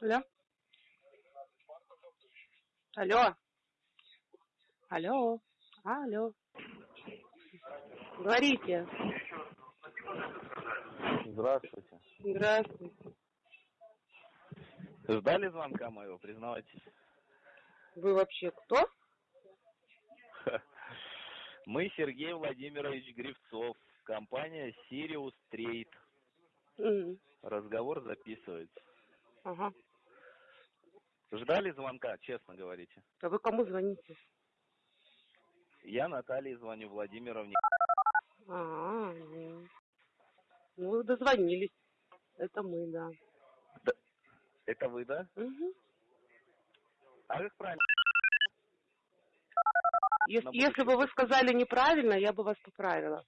Алло. Алло. Алло. Алло. Говорите. Здравствуйте. Здравствуйте. Ждали звонка моего, признавайтесь? Вы вообще кто? Мы Сергей Владимирович Гривцов, компания Sirius Trade. М, Разговор записывается. Ага. Ждали звонка, честно говорите? А вы кому звоните? Я Наталье звоню Владимировне. А, ну вы дозвонились. Это мы, да. Да. Это вы, да? Мгм. А как правильно? Ес- На Если бы вы сказали неправильно, я бы вас поправила.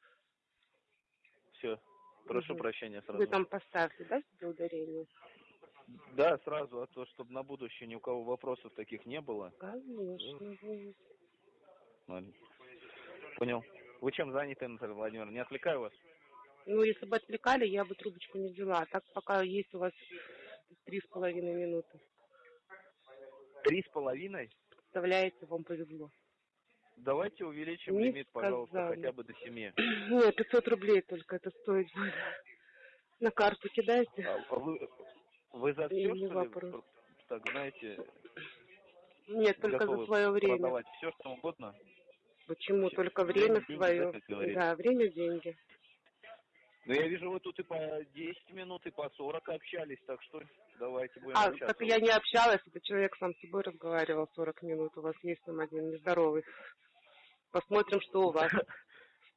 Все. Прошу Мгм. прощения сразу. Вы там поставьте, да, ударение? Да, сразу, а то, чтобы на будущее ни у кого вопросов таких не было. Конечно. вы- Ладно. Понял. Вы чем заняты, Наталья Владимировна? Не отвлекаю вас? Ну, если бы отвлекали, я бы трубочку не взяла. А так пока есть у вас три с половиной минуты. Три с половиной? Представляете, вам повезло. Давайте увеличим Не лимит, пожалуйста, сказали. хотя бы до семи. Нет, 500 рублей только это стоит будет. На карту кидайте. А вы, вы за И все, не что вопрос. ли, так, знаете, Нет, только за свое время. продавать все, что угодно? Почему? Всё. Только Время, время деньги, свое. говорится? Да, время, деньги. Ну, я вижу, вы тут и по 10 минут, и по 40 общались, так что давайте будем А, общаться. так я не общалась, это человек сам с собой разговаривал 40 минут. У вас есть там один нездоровый. Посмотрим, что у вас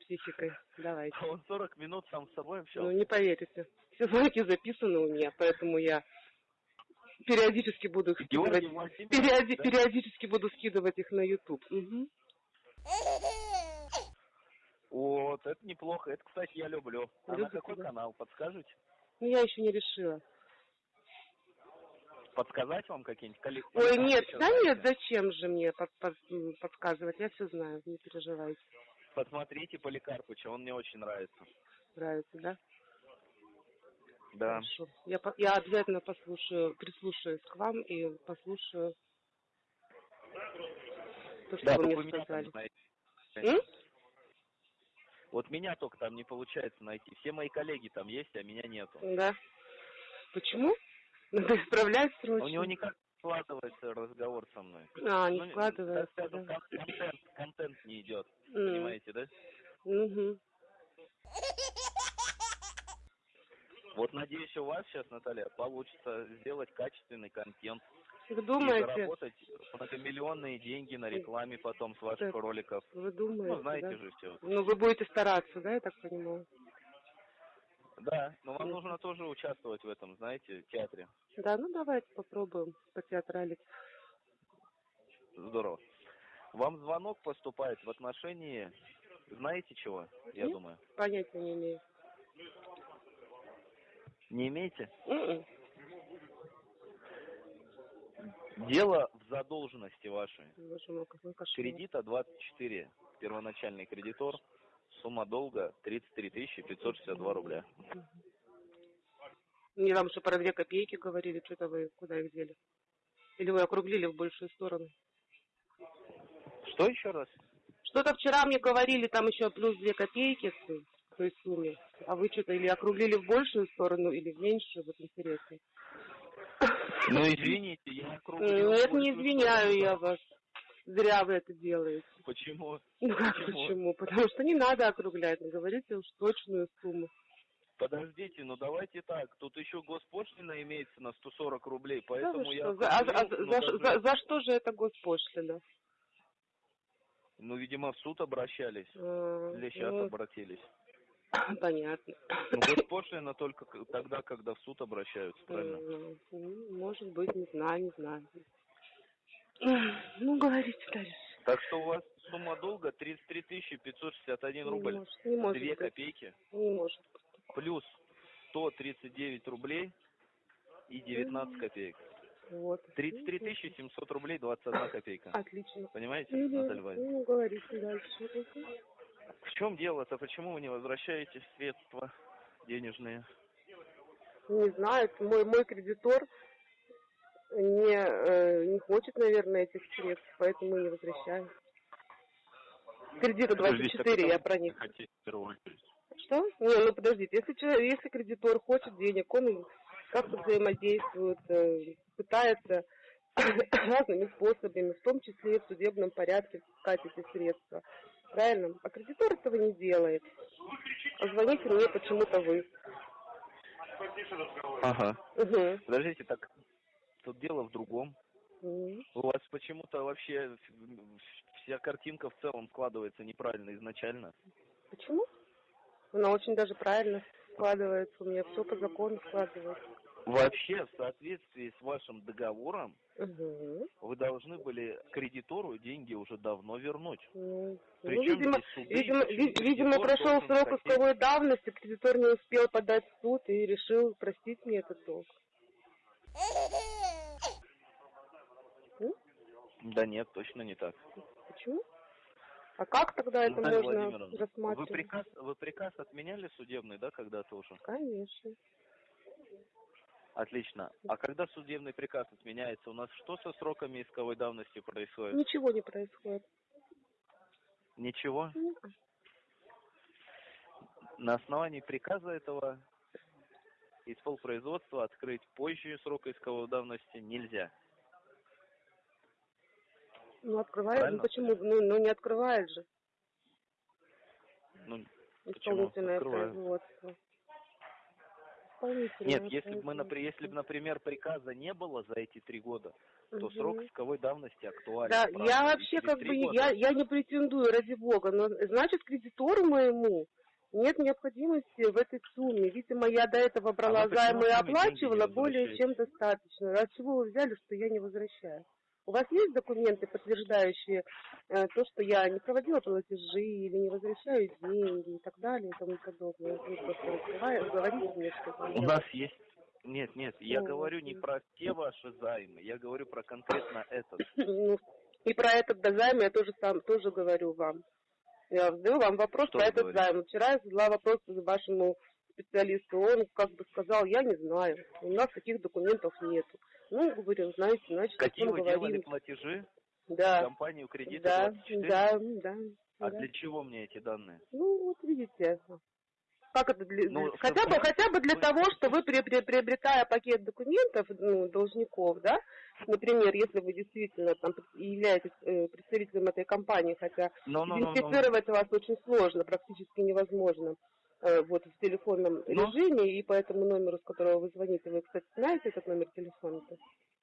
психикой. Давайте. А Он 40 минут сам с собой Ну, общался? не поверите. Все звонки записаны у меня, поэтому я периодически буду их скидывать. Периоди- да? Периодически буду скидывать их на YouTube. Мгм. Вот, это неплохо. Это, кстати, я люблю. А на Любите, какой да? канал, подскажете? Ну, я еще не решила. Подсказать вам какие-нибудь коллекции? Ой, нет, да нет, зачем же мне под- под- подсказывать? Я все знаю, не переживайте. Посмотрите Поликарпыча, он мне очень нравится. Нравится, да? Да. Хорошо. Я, я обязательно послушаю, прислушаюсь к вам и послушаю то, что Да, вы мне сказали. М? Вот меня только там не получается найти. Все мои коллеги там есть, а меня нету. Да. Почему? Надо исправлять срочно. У него никак складывается разговор со мной. А, не Ну, складывается, так да. кон- контент, контент не идет. М. Понимаете, да? Мгм. Вот надеюсь, у вас сейчас, Наталья, получится сделать качественный контент. Вы И думаете? заработать многомиллионные деньги на рекламе потом с ваших Так. роликов. Вы думаете, Ну, знаете да? же все. Ну, вы будете стараться, да, я так понимаю? Да, но вам нужно тоже участвовать в этом, знаете, театре. Да, ну давайте попробуем потеатралить. Здорово. Вам звонок поступает в отношении, знаете чего, я Нет? думаю? Понятия не имею. Не имеете? М-м. Дело в задолженности вашей. Мой. Кредита 24, первоначальный кредитор, сумма долга 33 тысячи 562 рубля. Мне там что про две копейки говорили, что-то вы куда их дели? Или вы округлили в большую сторону? Что еще раз? Что-то вчера мне говорили, там еще плюс две копейки к той сумме. А вы что-то или округлили в большую сторону, или в меньшую, вот интересно. Ну, извините, я округлил. Нет, не большую извиняю я вас. Зря вы это делаете. Почему? Ну как Почему? почему? Потому что не надо округлять, ну, говорите уж точную сумму. Подождите, ну давайте так. Тут еще госпошлина имеется на 140 рублей, Да поэтому я... что, за, а- а- ну, за- даже- за- за что же это госпошлина? Ну, видимо, в суд обращались. А, Или сейчас ну, обратились. Понятно. Ну, госпошлина только тогда, когда в суд обращаются, правильно? М, ну, Может быть, не знаю, не знаю. Ну, говорите дальше. Так что у вас сумма долга 33 тысячи 561 Не рубль. может, не может Две быть. копейки. Не может. Плюс 139 рублей и 19 копеек. Вот. 33 тысячи 700 рублей 21 копейка. Отлично. Понимаете, Мгм. Наталья Владимировна? Ну, говорите дальше. В чем дело-то? Почему вы не возвращаете средства денежные? Не знаю, мой, мой кредитор не, э, не хочет, наверное, этих средств, поэтому не возвращает. Кредита Подождите, 24, так я про них. хотите в первую очередь? Что? Не, ну подождите, если, человек, если кредитор хочет денег, он как-то взаимодействует, э, пытается разными способами, в том числе и в судебном порядке, искать эти средства. Правильно? А кредитор этого не делает. А звоните мне почему-то вы. Ага. Угу. Подождите, так тут дело в другом. М. У вас почему-то вообще вся картинка в целом складывается неправильно изначально. Почему? Она очень даже правильно складывается. У меня все по закону складывается. Вообще, в соответствии с вашим договором, Угу. вы должны были кредитору деньги уже давно вернуть. Ну, ну, Причем видимо, суды, видимо, видимо, прошел срок хотеть- исковой давности, кредитор не успел подать в суд и решил простить мне этот долг. Да нет, точно не так. Почему? А как тогда это Наталья можно Владимировна, вы рассматривать? приказ, вы приказ отменяли судебный, да, когда-то уже? Конечно. Отлично. А когда судебный приказ отменяется, у нас что со сроками исковой давности происходит? Ничего не происходит. Ничего? М. На основании приказа этого из полпроизводства открыть позже срока исковой давности нельзя. Ну, открывает, ну Правильно? почему? Ну, ну, не открывает же Ну, исполнительное производство. Исполнительное нет, если бы, мы, если бы, например, приказа не было за эти три года, то Мгм. срок исковой давности актуален. Да, правда, я вообще как бы, года. я, я не претендую, ради бога, но значит кредитору моему нет необходимости в этой сумме. Видимо, я до этого брала А займы и оплачивала более чем достаточно. От чего вы взяли, что я не возвращаю? У вас есть документы, подтверждающие э, то, что я не проводила платежи или не возвращаю деньги и так далее и тому подобное? Вы просто разговариваете, говорите мне, что У нас есть... Нет, нет, я Ну, говорю не про те ваши займы, я говорю про конкретно этот. Ну, и про этот займ я тоже сам тоже говорю вам. Я задаю вам вопрос Что про этот говорите? займ. Вчера я задала вопрос вашему специалисту. Он как бы сказал, я не знаю. У нас таких документов нету. Ну, говорю, знаете, значит, Какие вы делали говорим. платежи в Да, компанию кредита да, 24? да, да. А да. для чего мне эти данные? Ну, вот видите. Как это для- Ну, хотя чтобы- бы хотя бы для того, что вы при- при- приобретая пакет документов ну, должников, да, например, если вы действительно там являетесь э, представителем этой компании, хотя Ну, ну, ну, ну. идентифицировать вас очень сложно, практически невозможно вот в телефонном Ну. режиме, и по этому номеру, с которого вы звоните, вы, кстати, знаете этот номер телефона-то?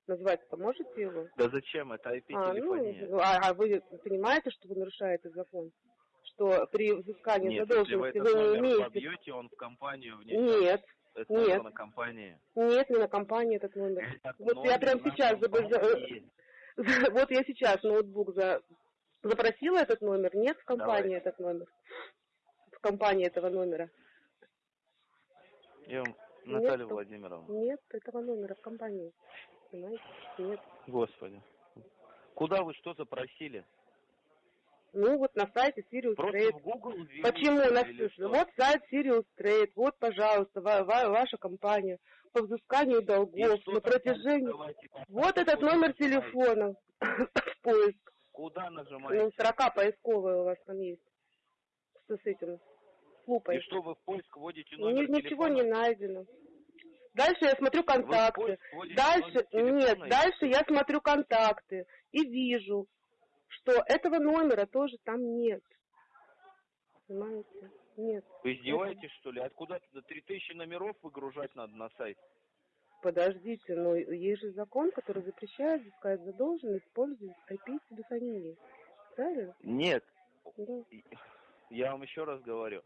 Назвать-то можете его? Да зачем? Это А, ну, IP-телефония. а, а вы понимаете, что вы нарушаете закон? Что при взыскании Нет, если вы задолженности вы не имеете... вобьете, он в компанию внесет. Нет, Это нет. на компании. нет, не на компании этот номер. Этот Вот я номер прям на сейчас за- Вот я сейчас ноутбук за... запросила этот номер. Нет в компании Давай. этот номер. Компании этого номера. Я вам- Наталья Нет, Владимировна. Нет этого номера в компании. Понимаете? Нет. Господи. Куда вы что запросили? Ну вот на сайте Sirius Просто Trade. в Google ввели Почему? что На что? Вот сайт Sirius Trade, вот, пожалуйста, ва- ва- ваша компания по взысканию долгов что на протяжении... давайте Вот этот номер телефона в поиск. Куда Ну, нажимаете? строка поисковая у вас там есть. С, с этим, с И что вы в поиск вводите Ни- номер ничего телефона? не найдено. Дальше я смотрю контакты. Дальше, нет, дальше я смотрю контакты и вижу, что этого номера тоже там нет. Понимаете? Нет. Вы издеваетесь, что ли? Откуда туда 3000 номеров выгружать надо на сайт? Подождите, но есть же закон, который запрещает взыскать задолженность, использовать IP-телефонии. Правильно? Нет. Да. Я вам еще раз говорю.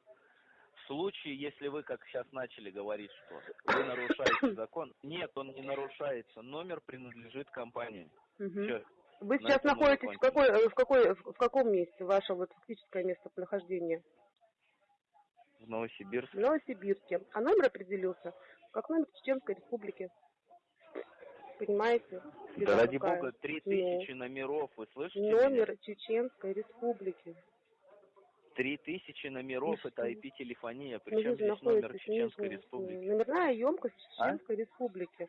Случае, если вы, как сейчас начали говорить, что вы нарушаете закон, нет, он не нарушается. Номер принадлежит компании. Мгм. Всё. Вы сейчас находитесь в какой, э, в какой, в каком месте ваше вот фактическое местонахождение? В Новосибирске. В Новосибирске. А номер определился как номер Чеченской Республики. Понимаете? Да ради бога, 3000 номеров, вы слышите меня? Номер Чеченской Республики. 3000 номеров, И это? IP-телефония, Ну, причем здесь номер Чеченской Республики. Номерная емкость А? Чеченской Республики.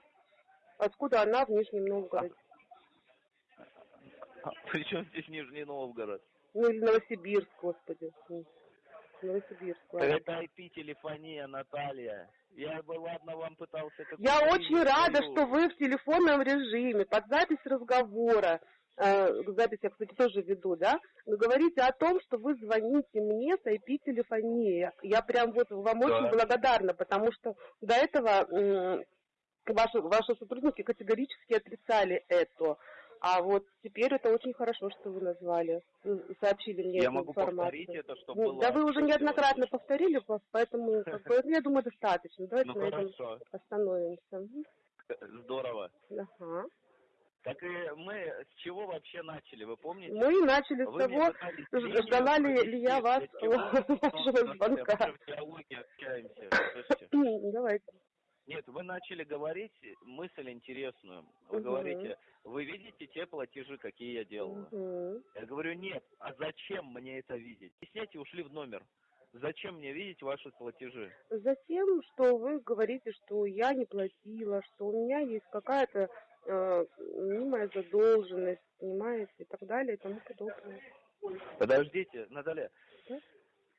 Откуда она в Нижнем Новгороде? А, Причем здесь Нижний Новгород? Ну или Новосибирск, господи. Новосибирск. ладно. Это IP-телефония, Наталья. Я бы, ладно, вам пытался... Я очень рада, свою- что вы в телефонном режиме, под запись разговора, запись я, кстати, тоже веду, да, вы говорите о том, что вы звоните мне с IP-телефонии. Я, прям вот вам Да. очень благодарна, потому что до этого ваши, ваши сотрудники категорически отрицали это. А вот теперь это очень хорошо, что вы назвали, э, сообщили мне Я эту могу информацию. повторить это, чтобы Ну, было... да вы уже неоднократно сделано. повторили, по- поэтому, как бы, я думаю, достаточно. Давайте Ну на этом хорошо, остановимся. Мгм. здорово. Ага. Так и мы с чего вообще начали, вы помните? Мы и начали с Вы мне того, ждала ли- ли я вас вашего звонка. Давайте. Нет, вы начали говорить мысль интересную. Вы Мгм. говорите, вы видите те платежи, какие я делаю. Мгм. Я говорю, нет, а зачем мне это видеть? Объясняйте, ушли в номер. Зачем мне видеть ваши платежи? Затем, что вы говорите, что я не платила, что у меня есть какая-то э, задолженность, понимаете, и так далее, и тому подобное. Подождите, Наталья. Да?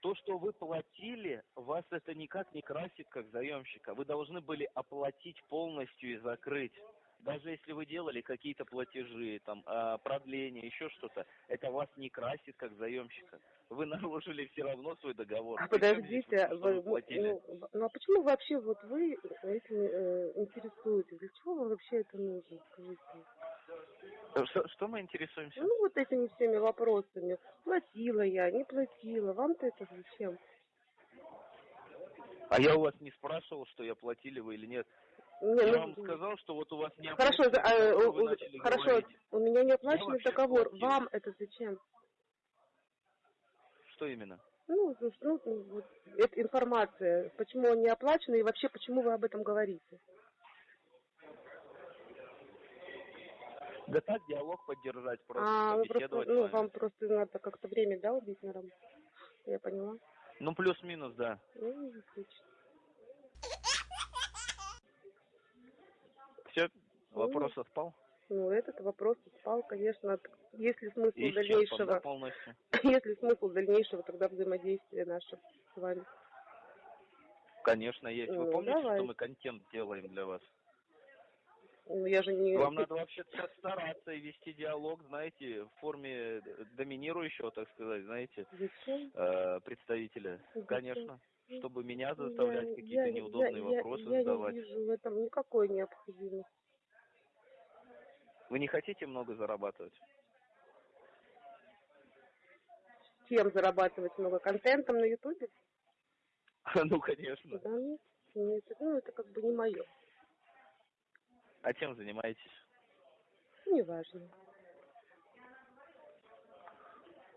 То, что вы платили, вас это никак не красит как заемщика. Вы должны были оплатить полностью и закрыть. Даже если вы делали какие-то платежи, там, а, продление, еще что-то, это вас не красит как заемщика. Вы нарушили все равно свой договор. А Причем подождите, вы, вы платили? ну, ну а почему вообще вот вы этим э, интересуетесь? Для чего вам вообще это нужно, скажите? Что, что мы интересуемся? Ну вот этими всеми вопросами. Платила я, не платила. Вам-то это зачем? А я у вас не спрашивал, что я платили вы или нет. Не, Я ну, вам сказал, что вот у вас не Хорошо, а, у- хорошо, говорить. у меня не оплаченный договор. платил. Вам это зачем? Что именно? Ну, ну, ну, ну, вот, это информация, почему он не оплачен и вообще почему вы об этом говорите. Да так, диалог поддержать, просто а, вы просто, с ну, вами. вам просто надо как-то время, да, убить на работу? Я поняла. Ну, плюс-минус, да. Ну, отлично. Все, вопрос отпал? Ну, этот вопрос спал, конечно. Есть ли смысл исчерпан, дальнейшего, да, полностью? есть ли смысл дальнейшего тогда взаимодействия нашего с вами? Конечно, есть. Вы Ну, помните, давай. что мы контент делаем для вас? Ну, я же не... Вам надо вообще стараться и вести диалог, знаете, в форме доминирующего, так сказать, знаете, э, представителя. Зачем? Конечно, чтобы меня Я- заставлять какие-то я- неудобные я- я- вопросы я задавать. не вижу в этом никакой необходимости. Вы не хотите много зарабатывать? Чем зарабатывать много? Контентом на Ютубе? Ну, конечно. Да нет, нет, ну это как бы не мое. А чем занимаетесь? Неважно.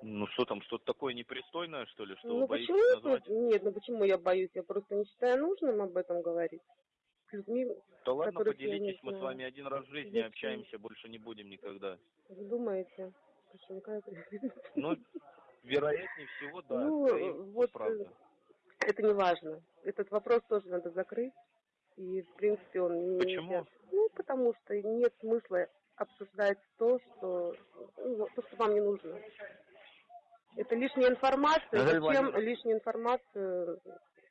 Ну что там, что-то такое непристойное, что ли, что ну вы боитесь почему? назвать? Нет, ну почему я боюсь? Я просто не считаю нужным об этом говорить. С людьми, Да ладно, поделитесь, мы с вами один раз в жизни Зачем? общаемся, больше не будем никогда. вы думаете? Слушай, ну Ну, вероятнее всего, да, Ну, вот, правда. Это не важно. Этот вопрос тоже надо закрыть. И, в принципе, он не... Почему? Ну, потому что нет смысла обсуждать то, что, ну, то, что вам не нужно. Это лишняя информация. Наталья Зачем лишнюю информацию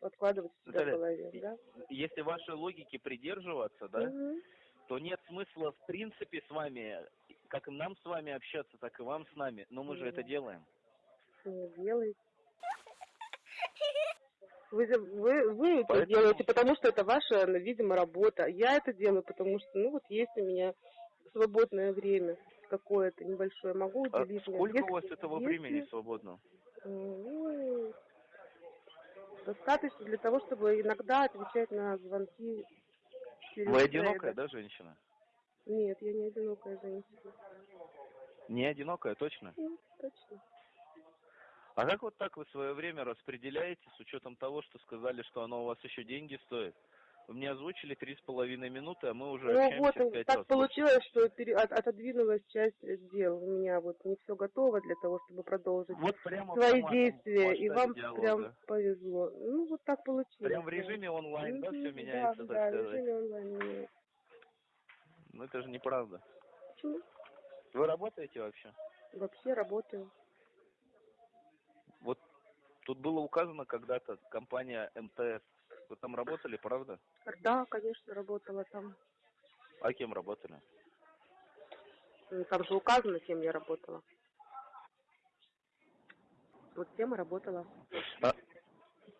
откладывать у себя в голове, да? Если вашей логике придерживаться, да, Мгм. то нет смысла в принципе с вами, как нам с вами общаться, так и вам с нами. Но мы же это делаем. Не делайте. Вы, вы, вы это Поэтому- делаете, потому что это ваша, ну, видимо, работа. Я это делаю, потому что, ну, вот есть у меня свободное время какое-то небольшое. Могу А уделить. мне. сколько у Если- вас этого если, времени свободно? э, Ну, достаточно для того, чтобы иногда отвечать на звонки. через Вы одинокая, да, женщина? Нет, я не одинокая женщина. Не одинокая, точно? Ну, точно. А как вот так вы свое время распределяете с учетом того, что сказали, что оно у вас еще деньги стоит? Вы мне озвучили три с половиной минуты, а мы уже Ну вот, в так раз. получилось, что пере- от- отодвинулась часть дел. У меня вот не все готово для того, чтобы продолжить Вот прямо свои действия, в и вам диалога. прям повезло. Ну, вот так получилось. Прям в режиме онлайн, да, все меняется, да, так да, в сказать? режиме онлайн меняется. это же неправда. Почему? Вы работаете вообще? Вообще работаю. Тут было указано когда-то компания МТС. Вы там работали, правда? Да, конечно, работала там. А кем работали? М, Там же указано, кем я работала. Вот тем и работала. А,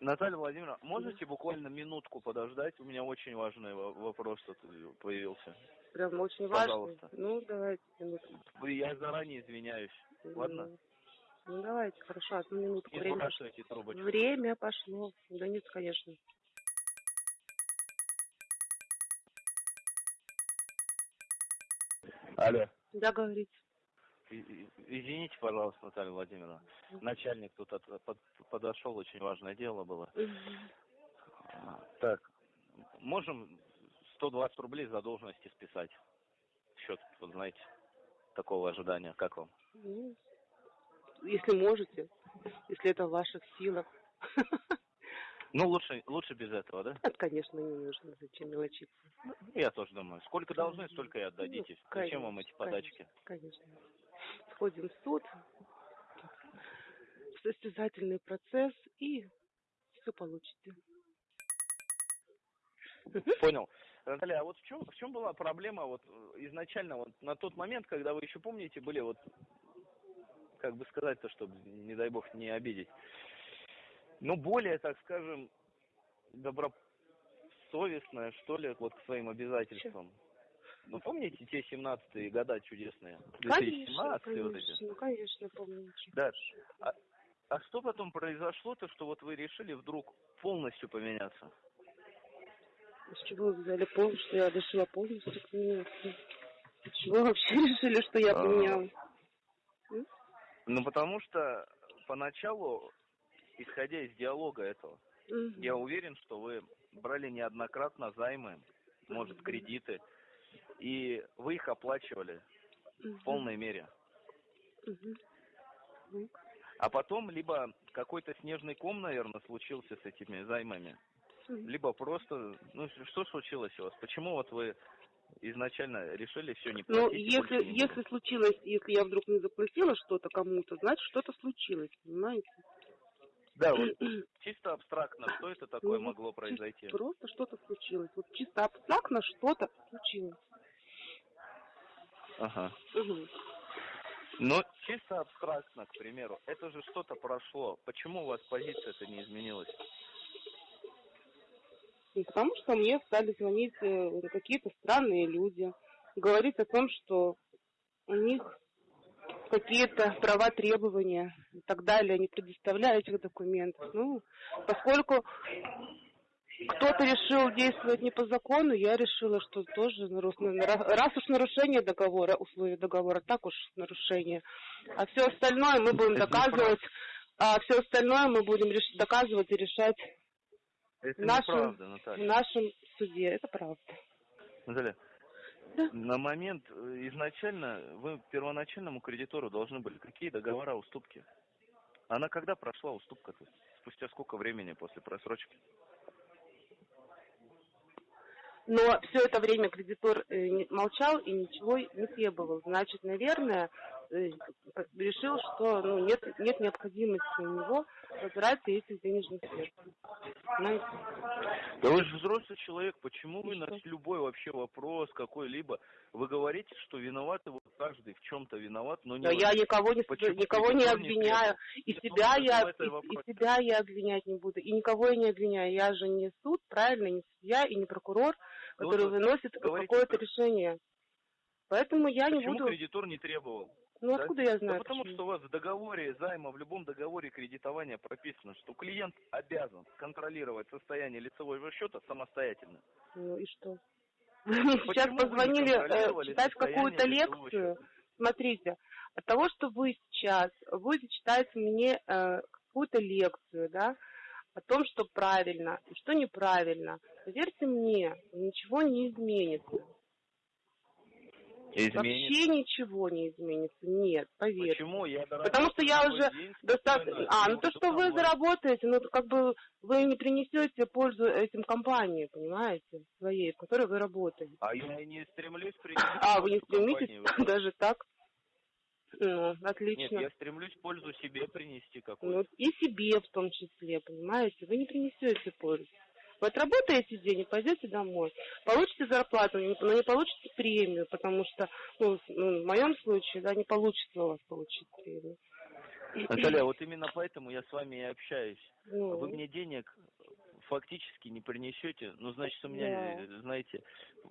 Наталья Владимировна, можете буквально минутку подождать? У меня очень важный во- вопрос тут появился. Прям очень важно. Пожалуйста. Ну, давайте минутку. Я заранее извиняюсь. Ладно? Ну, Ну, давайте, хорошо, одну минутку. Не Время, время пошло. Да нет, конечно. Алло. Да, говорите. И- и- Извините, пожалуйста, Наталья Владимировна. Начальник тут от- под- подошел, очень важное дело было. А, Так, можем 120 рублей задолженности списать? Счет, вот знаете, такого ожидания. Как вам? Ну, если можете, если это в ваших силах. Ну, лучше, лучше без этого, да? Это, конечно, не нужно. Зачем мелочиться? Я тоже думаю. Сколько должны, столько и отдадите. Ну, Зачем вам эти конечно, подачки? Конечно. Сходим в суд, в состязательный процесс и все получите. Понял. Наталья, а вот в чем, в чем была проблема вот э, изначально, вот на тот момент, когда вы еще помните, были вот, как бы сказать-то, чтобы, не дай бог, не обидеть, ну, более, так скажем, добросовестная, что ли, вот к своим обязательствам. Ну, помните те 17-е года чудесные? Конечно, 2017 вот эти? конечно, ну, конечно, помню. Да. А, а что потом произошло-то, что вот вы решили вдруг полностью поменяться? С чего вы взяли пол, что я решила полностью поменяться? С чего вы вообще решили, что я А, поменялась? Ну, потому что поначалу, исходя из диалога этого, Мгм. я уверен, что вы брали неоднократно займы, может, кредиты, и вы их оплачивали Мгм. в полной мере. Ну, А потом либо какой-то снежный ком, наверное, случился с этими займами, мгм. либо просто, ну, что случилось у вас? Почему вот вы изначально решили все не Ну, платить? больше если, не если случилось, если я вдруг не заплатила что-то кому-то, значит, что-то случилось, понимаете? Да, вот чисто абстрактно, что это такое Ну, могло произойти? Просто что-то случилось. Вот чисто абстрактно что-то случилось. Ага. Мгм. Но чисто абстрактно, к примеру, это же что-то прошло. Почему у вас позиция-то не изменилась? Потому что мне стали звонить э, какие-то странные люди, говорить о том, что у них какие-то права, требования и так далее, не предоставляя этих документов. Ну, поскольку кто-то решил действовать не по закону, я решила, что тоже, раз уж нарушение договора, условий договора, так уж нарушение. А все остальное мы будем доказывать, а все остальное мы будем доказывать и решать Это в нашем, неправда, в Наталья. нашем суде. Это правда. Наталья, Да. на момент э, изначально вы первоначальному кредитору должны были какие договора, уступки? Она когда прошла уступка-то? Спустя сколько времени после просрочки? Но все это время кредитор э, молчал и ничего не требовал. Значит, наверное, решил, что ну, нет, нет необходимости у него возврата этих денежных средств. Понимаете? Да вы же взрослый человек, почему И вы на что? любой вообще вопрос какой-либо, вы говорите, что виноваты вот каждый в чем-то виноват, но не Но я никого не, Почему никого не кредитор не обвиняю, и себя ну, я, и, и себя я обвинять не буду, и никого я не обвиняю. Я же не суд, правильно, не судья и не прокурор, Ну, который вы выносит какое-то решение. Поэтому я не Почему буду. кредитор не требовал? Ну да? откуда я Да знаю? потому почему? что у вас в договоре займа, в любом договоре кредитования прописано, что клиент обязан контролировать состояние лицевого счета самостоятельно. Ну и что? Вы сейчас вы позвонили э, читать какую-то лекцию. Смотрите, от того, что вы сейчас будете читать мне э, какую-то лекцию, да, о том, что правильно и что неправильно, поверьте мне, ничего не изменится. Изменится. Вообще ничего не изменится. Нет, поверь. Почему? Я Потому что я уже достаточно... А, ну то, что вы заработаете, ну как бы вы не принесете пользу этим компании, понимаете, своей, в которой вы работаете. А я не стремлюсь принести А, вы не стремитесь компании. даже так? Ну, Нет, отлично. я стремлюсь пользу себе принести Ну, какую-то. и себе в том числе, понимаете? Вы не принесете пользу. Вы отработаете день и пойдете домой. Получите зарплату, но не получите премию, потому что, ну, ну, в моем случае, да, не получится у вас получить премию. Наталья, вот именно поэтому я с вами и общаюсь. Ну, Вы мне денег фактически не принесете, ну, значит, у меня, Да. знаете,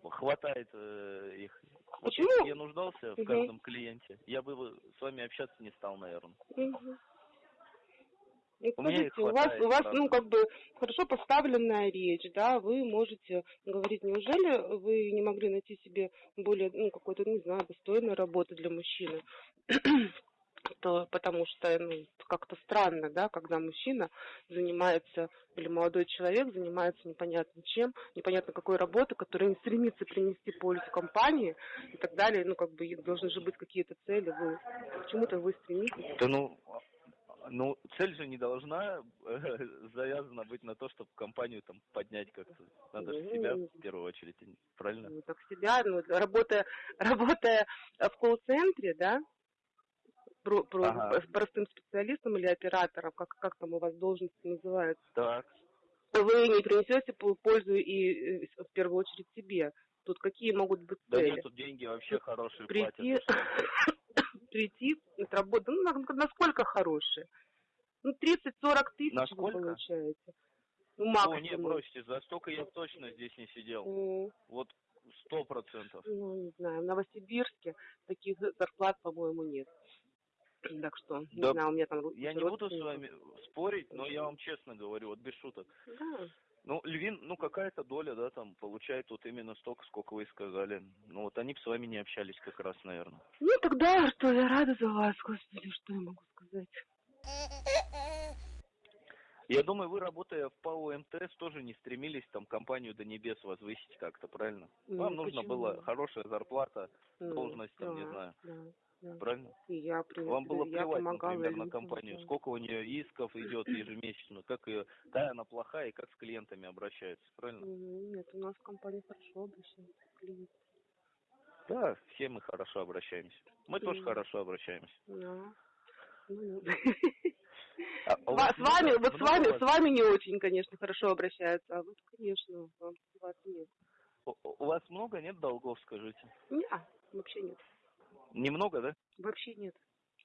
хватает э, их. Вот Почему? бы я нуждался в каждом клиенте, я бы с вами общаться не стал, наверное. Мгм. И У скажите, у вас, хватает, у вас, ну, как бы, хорошо поставленная речь, да, вы можете говорить, неужели вы не могли найти себе более, ну, какой-то, не знаю, достойной работы для мужчины? то потому что ну, как-то странно, да, когда мужчина занимается, или молодой человек занимается непонятно чем, непонятно какой работой, которая не стремится принести пользу компании и так далее, ну, как бы должны же быть какие-то цели, вы к чему-то вы стремитесь. Да ну, ну, цель же не должна э, завязана быть на то, чтобы компанию там поднять как-то. Надо же себя в первую очередь, правильно? ну, так себя, ну, работая, работая в колл-центре, да, про, про- Ага. простым специалистом или оператором, как, как там у вас должности называются, Так. вы не принесете пол- пользу и в первую очередь себе. Тут какие могут быть Да цели? нет, тут деньги вообще хорошие прийти, платят. прийти, отработать, ну, на- насколько хорошие? Ну, 30-40 тысяч вы Насколько? получаете. Ну, Ну, максимум. не, бросьте, за столько я точно здесь не сидел. М, Вот сто процентов. Ну, не знаю, в Новосибирске таких зарплат, по-моему, нет. Так что, не Да знаю, у меня там Я не буду с вами спорить, но я вам честно говорю, вот без шуток. Да. Ну, Львин, ну какая-то доля, да, там получает вот именно столько, сколько вы сказали. Ну вот они бы с вами не общались как раз, наверное. Ну, тогда что, я рада за вас, господи, что я могу сказать. Я думаю, вы, работая в ПАО МТС, тоже не стремились там компанию до небес возвысить как-то, правильно? Ну, Вам почему? было хорошая зарплата, Ну, должность, там, не знаю. Да, да. правильно? И я, при- Вам было я плевать, помогала например, на людям, компанию, да. сколько у нее исков идет ежемесячно, как ее, да, она плохая и как с клиентами обращается, правильно? Мгм, Нет, у нас компания хорошо обращается к клиентам. Да, все мы хорошо обращаемся. Мы тоже Мгм. хорошо обращаемся. Да. Ну, А вас С вами, вот с вами, с вами не очень, конечно, хорошо обращаются, а вот, конечно, вам- у вас нет. У у вас много, нет долгов, скажите? Нет, вообще нет. Немного, да? Вообще нет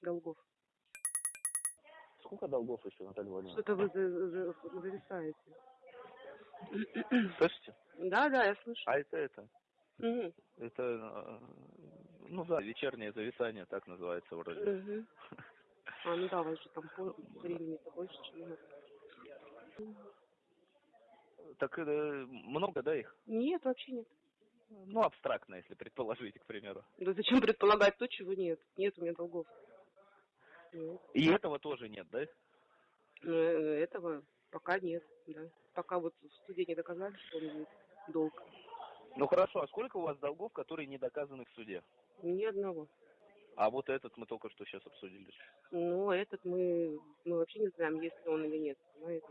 долгов. Сколько долгов еще, Наталья Владимировна? Что-то вы за- за- зависаете. Слышите? Да, да, я слышу. А это это, Мгм. это, э, ну да, вечернее зависание, так называется вроде. Мгм. А, ну да, у вас же там по- времени-то больше, чем у нас. Так э, много, да, их? Нет, вообще нет. Ну, абстрактно, если предположить, к примеру. Да зачем предполагать то, чего нет? Нет у меня долгов. Нет. И этого тоже нет, да? Э, этого пока нет, да. Пока вот в суде не доказали, что он есть долг. Ну хорошо, а сколько у вас долгов, которые не доказаны в суде? Ни одного. А вот этот мы только что сейчас обсудили. Ну, этот мы, мы вообще не знаем, есть ли он или нет, понимаете?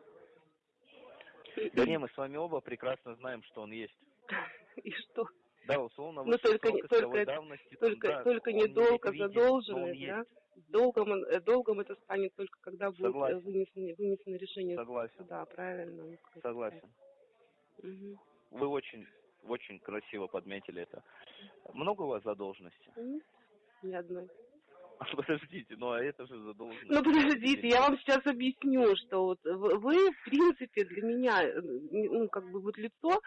Да не, мы с вами оба прекрасно знаем, что он есть. И что? Да, условно, Ну, только только давности, там, Только, да, только он не задолженность, да? Долгом, э, долгом это станет только когда будет э, Согласен. вынесено, вынесено решение Согласен, суда, правильно? Ну, согласен. Мгм. Вы очень, очень красиво подметили это. Много у вас задолженности? Ни одной. Подождите, ну а это же задолженность. Ну подождите, я вам сейчас объясню, что вот вы, в принципе, для меня, э, ну, как бы вот лицо,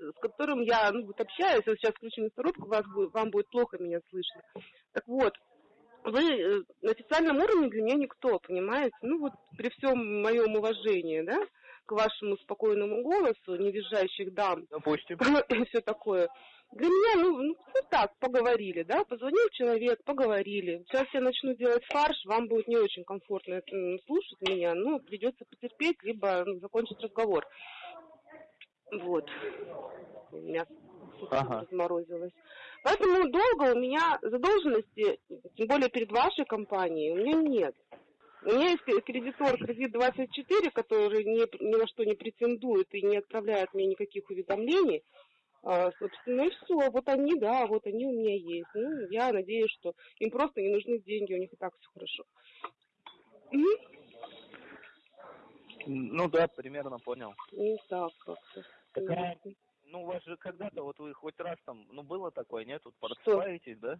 с которым я, ну, вот общаюсь, вот сейчас включу мясорубку, вас будет, вам будет плохо меня слышно. Так вот, вы э, на официальном уровне для меня никто, понимаете? Ну вот при всем моем уважении, да, к вашему спокойному голосу, не визжащих дам, Допустим. и все такое. Для меня, ну, ну, вот так, поговорили, да, позвонил человек, поговорили. Сейчас я начну делать фарш, вам будет не очень комфортно м, слушать меня, но придется потерпеть, либо ну, закончить разговор. Вот. Мясо. Ага. разморозилась. Поэтому долго у меня задолженности, тем более перед вашей компанией, у меня нет. У меня есть кредитор кредит 24, который ни, ни на что не претендует и не отправляет мне никаких уведомлений. А, собственно, и все. Вот они, да, вот они у меня есть. Ну, я надеюсь, что им просто не нужны деньги, у них и так все хорошо. Мгм. Ну да, примерно понял. Ну, так как-то. Такая-. Ну, у вас же когда-то, вот вы хоть раз там, ну, было такое, нет? Вот просыпаетесь, да?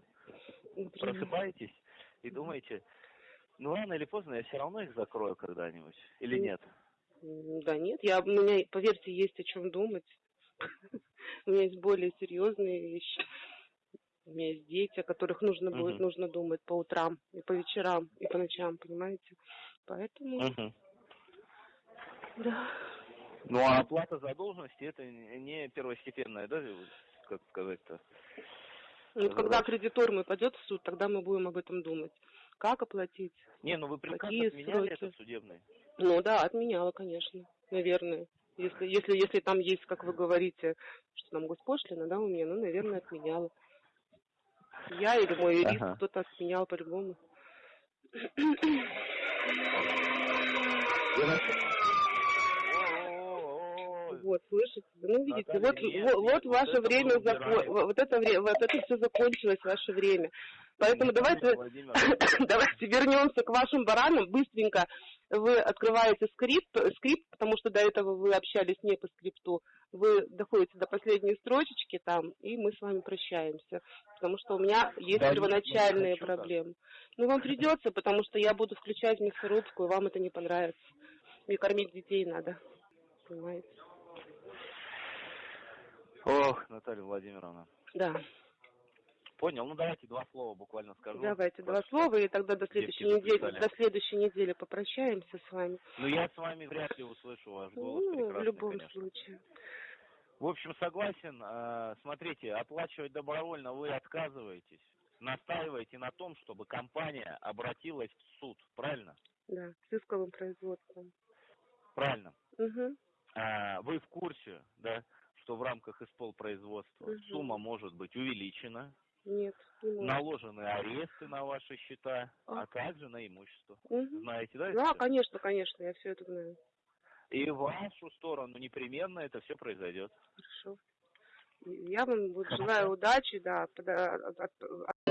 Например. Просыпаетесь и думаете, ну, рано или поздно я все равно их закрою когда-нибудь. Или М. нет? Да нет, я, у меня, поверьте, есть о чем думать. У меня есть более серьезные вещи. У меня есть дети, о которых нужно будет, нужно думать по утрам, и по вечерам, и по ночам, понимаете? Поэтому, да. Ну, а оплата задолженности это не первостепенная, да, как сказать-то? Ну, когда кредитор мой пойдет в суд, тогда мы будем об этом думать. Как оплатить? Не, ну вы приказ Какие отменяли сроки? этот судебный? Ну да, отменяла, конечно, наверное. Если, если, если там есть, как вы говорите, что там госпошлина, да, у меня, ну, наверное, отменяла. Я или мой юрист, Ага. кто-то отменял по-любому. Вот, слышите? Ну, видите, Наталья, вот, нет, вот, нет, вот ваше это время, мы зако- убираем. вот это время, вот это все закончилось, ваше время. Поэтому давайте, Наталья Владимировна, давайте вернемся к вашим баранам. Быстренько вы открываете скрипт, скрипт, потому что до этого вы общались не по скрипту. Вы доходите до последней строчечки там, и мы с вами прощаемся. Потому что у меня есть Да нет, первоначальные хочу проблемы. Ну, вам придется, потому что я буду включать мясорубку, и вам это не понравится. Мне кормить детей надо. Понимаете? Ох, Наталья Владимировна. Да. Понял, ну давайте два слова буквально скажу. Давайте два слова, и тогда до следующей девки недели, записали. до следующей недели попрощаемся с вами. Ну я с вами вряд ли услышу ваш голос Ну, в любом конечно. случае. В общем, согласен. Э, Смотрите, оплачивать добровольно вы отказываетесь. Настаиваете на том, чтобы компания обратилась в суд. Правильно? Да, с исковым производством. Правильно. Угу. А, Вы в курсе, да, что в рамках исполпроизводства Мгм. сумма может быть увеличена, Нет, не может. наложены аресты на ваши счета, А. а также на имущество. Мгм. Знаете, да? Да, конечно, конечно, я все это знаю. И в вашу сторону непременно это все произойдет. Хорошо. Я вам вот желаю удачи, да, пода- от- от-